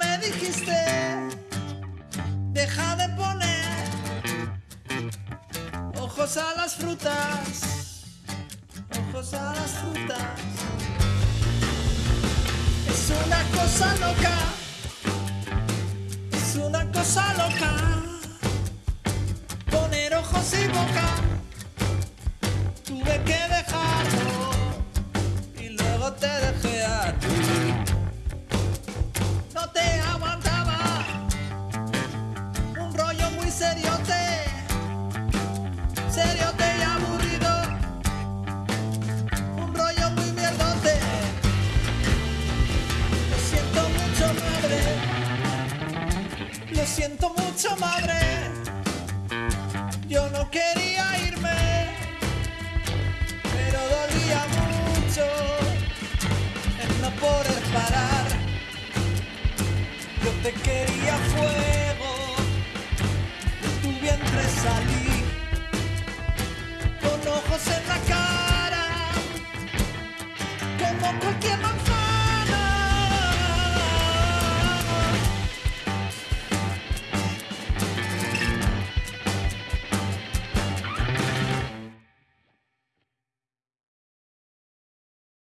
me dijiste, deja de poner ojos a las frutas, ojos a las frutas. Es una cosa loca, es una cosa loca, poner ojos y boca. Tuve que Lo siento mucho, madre. Yo no quería irme, pero dolía mucho el no poder parar. Yo te quería fuego, de tu vientre salí, con ojos en la cara, como cualquier